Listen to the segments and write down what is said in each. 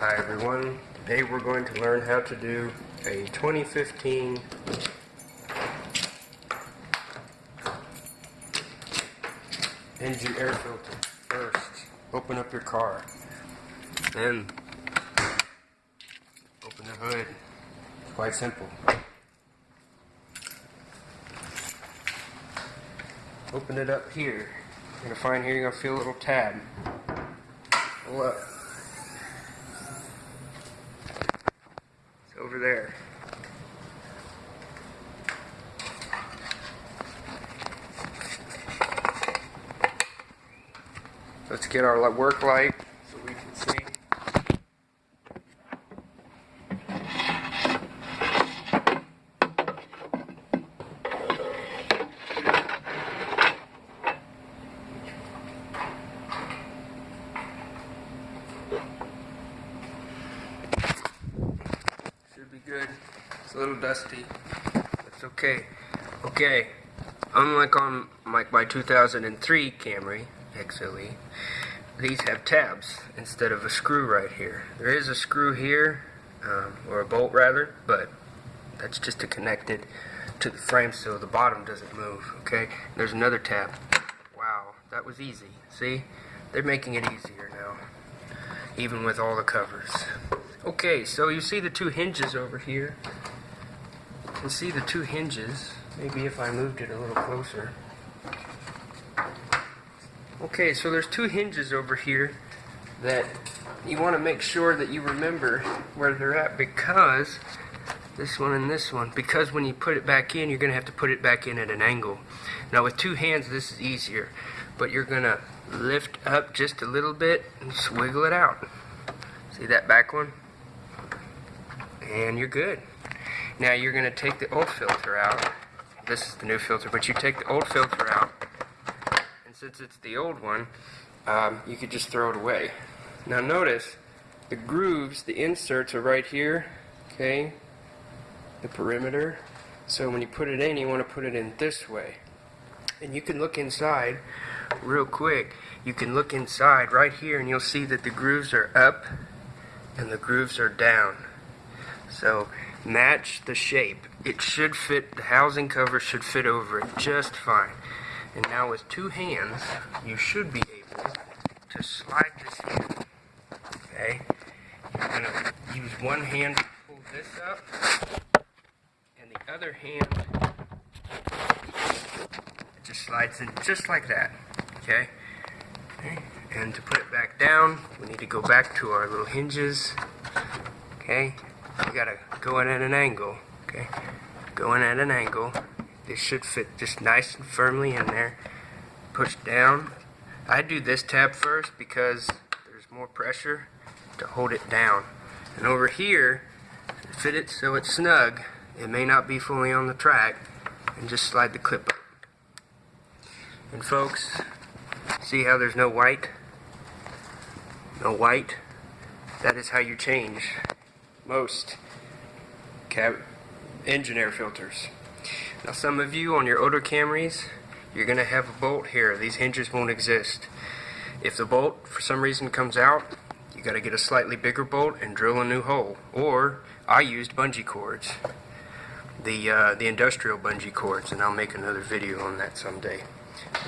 Hi everyone. Today we're going to learn how to do a 2015 engine air filter. First, open up your car. Then, open the hood. It's quite simple. Open it up here. You're gonna find here you're gonna feel a little tab. Up. It's over there. Let's get our work light so we can see. Should be good. It's a little dusty. That's okay. Okay. Unlike on like my 2003 Camry XLE, these have tabs instead of a screw right here. There is a screw here, um, or a bolt rather, but that's just to connect it to the frame so the bottom doesn't move. Okay. There's another tab. Wow, that was easy. See, they're making it easier now, even with all the covers. Okay, so you see the two hinges over here. You can see the two hinges. Maybe if I moved it a little closer. Okay, so there's two hinges over here that you want to make sure that you remember where they're at because this one and this one because when you put it back in you're going to have to put it back in at an angle. Now with two hands this is easier but you're going to lift up just a little bit and just wiggle it out. See that back one? And you're good. Now you're going to take the old filter out. This is the new filter, but you take the old filter out since it's the old one, um, you could just throw it away. Now notice, the grooves, the inserts are right here, okay, the perimeter. So when you put it in, you want to put it in this way. And you can look inside real quick. You can look inside right here and you'll see that the grooves are up and the grooves are down. So match the shape. It should fit, the housing cover should fit over it just fine. And now with two hands, you should be able to slide this in. Okay? You're going to use one hand to pull this up, and the other hand it just slides in just like that. Okay? okay? And to put it back down, we need to go back to our little hinges. Okay? We gotta go in at an angle. Okay? Go in at an angle. This should fit just nice and firmly in there. Push down. I do this tab first because there's more pressure to hold it down. And over here, fit it so it's snug. It may not be fully on the track. And just slide the clip up. And folks, see how there's no white? No white? That is how you change most engine air filters. Now some of you on your older Camrys, you're going to have a bolt here. These hinges won't exist. If the bolt for some reason comes out, you got to get a slightly bigger bolt and drill a new hole. Or I used bungee cords, the uh, the industrial bungee cords, and I'll make another video on that someday.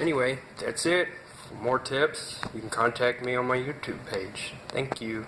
Anyway, that's it. For more tips, you can contact me on my YouTube page. Thank you.